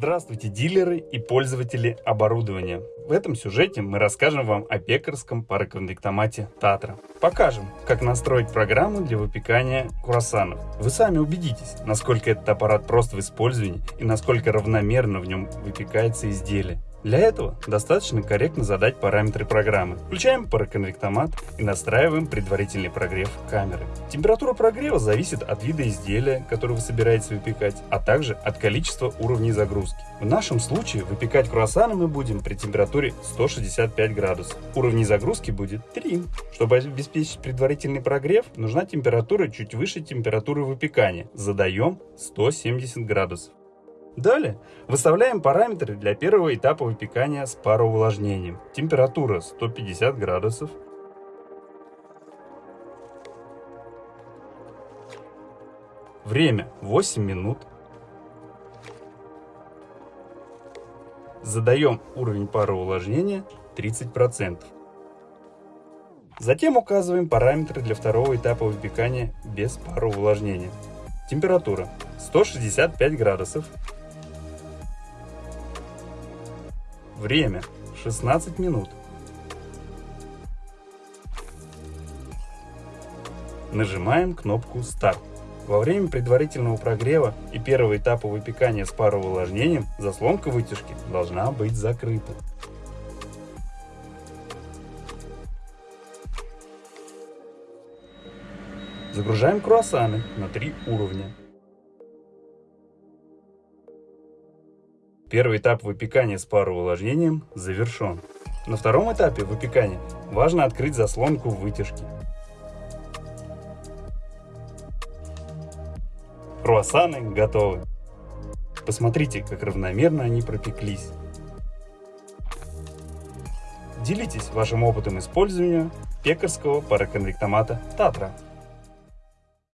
Здравствуйте, дилеры и пользователи оборудования. В этом сюжете мы расскажем вам о пекарском пароконвектомате Татра. Покажем, как настроить программу для выпекания круассанов. Вы сами убедитесь, насколько этот аппарат прост в использовании и насколько равномерно в нем выпекается изделие. Для этого достаточно корректно задать параметры программы. Включаем пароконвектомат и настраиваем предварительный прогрев камеры. Температура прогрева зависит от вида изделия, которое вы собираетесь выпекать, а также от количества уровней загрузки. В нашем случае выпекать круассаны мы будем при температуре 165 градусов. Уровней загрузки будет 3. Чтобы обеспечить предварительный прогрев, нужна температура чуть выше температуры выпекания. Задаем 170 градусов. Далее выставляем параметры для первого этапа выпекания с пароувлажнением. Температура 150 градусов. Время 8 минут. Задаем уровень пароувлажнения 30%. Затем указываем параметры для второго этапа выпекания без пароувлажнения. Температура 165 градусов. Время 16 минут. Нажимаем кнопку «Старт». Во время предварительного прогрева и первого этапа выпекания с пароувлажнением заслонка вытяжки должна быть закрыта. Загружаем круассаны на три уровня. Первый этап выпекания с пароувлажнением завершен. На втором этапе выпекания важно открыть заслонку вытяжки. Круассаны готовы. Посмотрите, как равномерно они пропеклись. Делитесь вашим опытом использования пекарского пароконвектомата Татра.